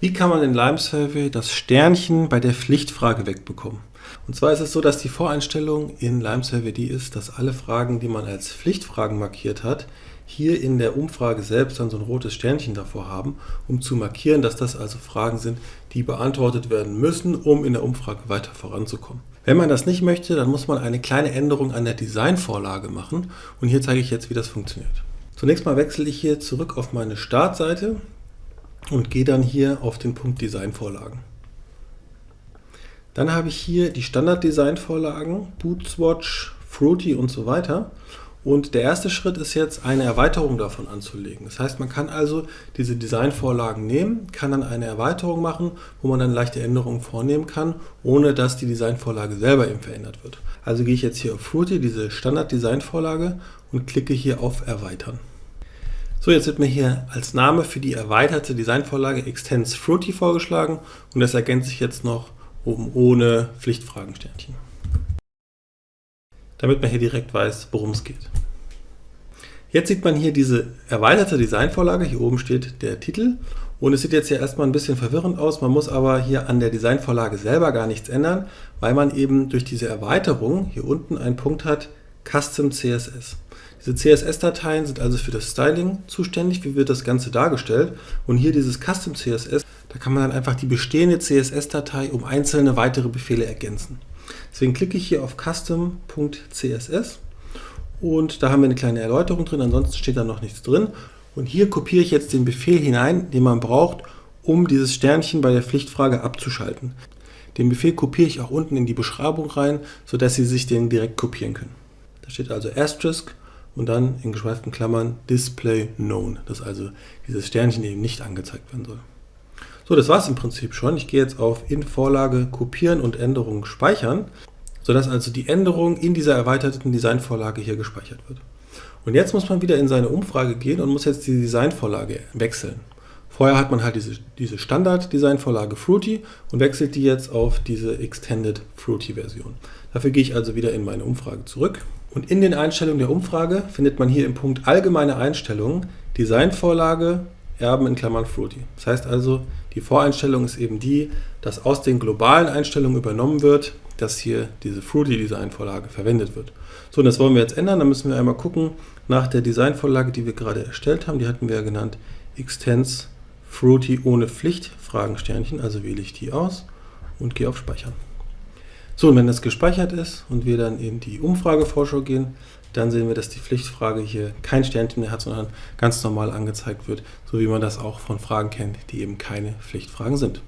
Wie kann man in Lime Survey das Sternchen bei der Pflichtfrage wegbekommen? Und zwar ist es so, dass die Voreinstellung in Lime Survey die ist, dass alle Fragen, die man als Pflichtfragen markiert hat, hier in der Umfrage selbst dann so ein rotes Sternchen davor haben, um zu markieren, dass das also Fragen sind, die beantwortet werden müssen, um in der Umfrage weiter voranzukommen. Wenn man das nicht möchte, dann muss man eine kleine Änderung an der Designvorlage machen und hier zeige ich jetzt, wie das funktioniert. Zunächst mal wechsle ich hier zurück auf meine Startseite und gehe dann hier auf den Punkt Designvorlagen. Dann habe ich hier die Standard-Designvorlagen, Bootswatch, Fruity und so weiter. Und der erste Schritt ist jetzt, eine Erweiterung davon anzulegen. Das heißt, man kann also diese Designvorlagen nehmen, kann dann eine Erweiterung machen, wo man dann leichte Änderungen vornehmen kann, ohne dass die Designvorlage selber eben verändert wird. Also gehe ich jetzt hier auf Fruity, diese Standard-Designvorlage, und klicke hier auf Erweitern. So, jetzt wird mir hier als Name für die erweiterte Designvorlage Extends Fruity vorgeschlagen und das ergänze ich jetzt noch oben ohne Pflichtfragensternchen. Damit man hier direkt weiß, worum es geht. Jetzt sieht man hier diese erweiterte Designvorlage, hier oben steht der Titel und es sieht jetzt hier erstmal ein bisschen verwirrend aus, man muss aber hier an der Designvorlage selber gar nichts ändern, weil man eben durch diese Erweiterung hier unten einen Punkt hat, Custom CSS. Diese CSS-Dateien sind also für das Styling zuständig, wie wird das Ganze dargestellt. Und hier dieses Custom CSS, da kann man dann einfach die bestehende CSS-Datei um einzelne weitere Befehle ergänzen. Deswegen klicke ich hier auf custom.css und da haben wir eine kleine Erläuterung drin, ansonsten steht da noch nichts drin. Und hier kopiere ich jetzt den Befehl hinein, den man braucht, um dieses Sternchen bei der Pflichtfrage abzuschalten. Den Befehl kopiere ich auch unten in die Beschreibung rein, sodass Sie sich den direkt kopieren können. Da steht also Asterisk und dann in geschweiften Klammern Display Known, dass also dieses Sternchen eben nicht angezeigt werden soll. So, das war es im Prinzip schon. Ich gehe jetzt auf in Vorlage kopieren und Änderungen speichern, sodass also die Änderung in dieser erweiterten Designvorlage hier gespeichert wird. Und jetzt muss man wieder in seine Umfrage gehen und muss jetzt die Designvorlage wechseln. Vorher hat man halt diese, diese Standard-Designvorlage Fruity und wechselt die jetzt auf diese Extended Fruity-Version. Dafür gehe ich also wieder in meine Umfrage zurück und in den Einstellungen der Umfrage findet man hier im Punkt Allgemeine Einstellungen Designvorlage Erben in Klammern Fruity. Das heißt also, die Voreinstellung ist eben die, dass aus den globalen Einstellungen übernommen wird, dass hier diese Fruity Designvorlage verwendet wird. So, und das wollen wir jetzt ändern. Da müssen wir einmal gucken nach der Designvorlage, die wir gerade erstellt haben. Die hatten wir ja genannt Extends Fruity ohne Pflicht, Fragensternchen. Also wähle ich die aus und gehe auf Speichern. So, und wenn das gespeichert ist und wir dann in die Umfragevorschau gehen, dann sehen wir, dass die Pflichtfrage hier kein Sternchen mehr hat, sondern ganz normal angezeigt wird, so wie man das auch von Fragen kennt, die eben keine Pflichtfragen sind.